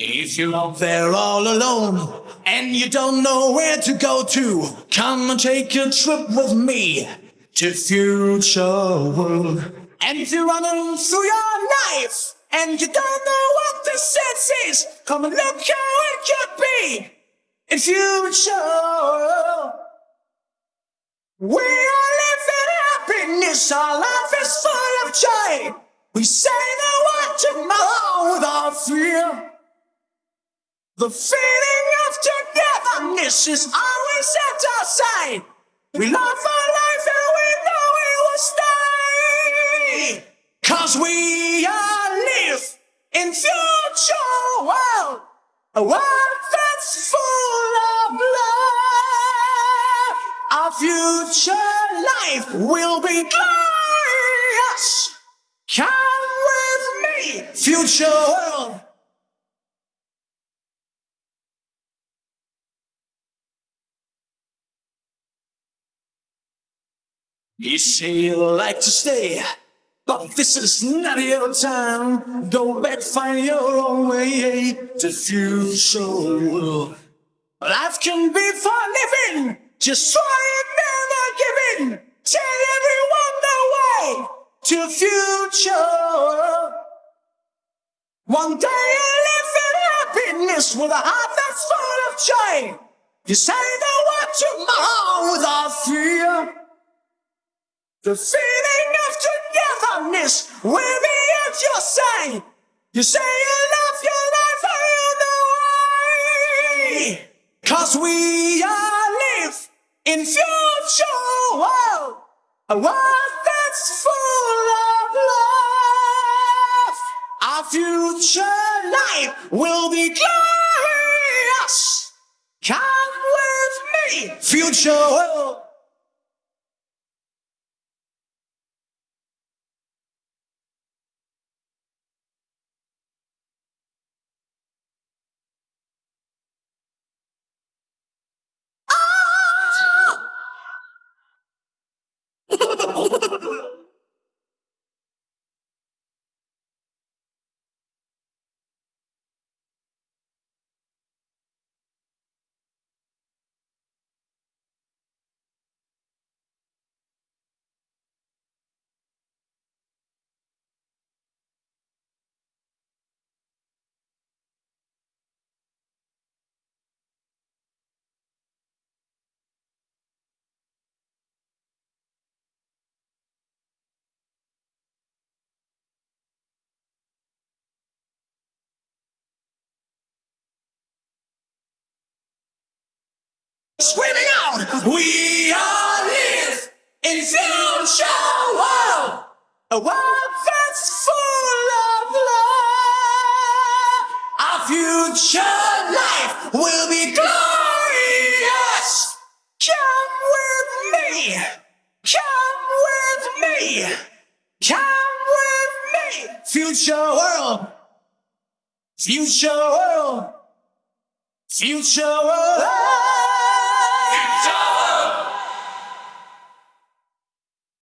If you're out there all alone and you don't know where to go to, come and take a trip with me to future world. And you're running through your life and you don't know what the sense is, come and look how it could be in future. We are living happiness, our life is full of joy. We say the word tomorrow without fear. The feeling of togetherness is always at our side. We love our life and we know we will stay. Cause we are live in future world. A world that's full of love. Our future life will be glorious. Come with me, future world. You say you like to stay, but this is not your time. Go back, find your own way eh, to future. Life can be for living, just try it, never give in. Tell everyone the way to future. One day you live in happiness with a heart that's full of joy. You say the word tomorrow without fear. The feeling of togetherness will be at your side. You say you love your life all the way. Cause we are live in future world. A world that's full of love. Our future life will be glorious. Come with me, future world. Screaming out, We are live in future world, a world that's full of love. Our future life will be glorious. Come with me, come with me, come with me, future world, future world, future world.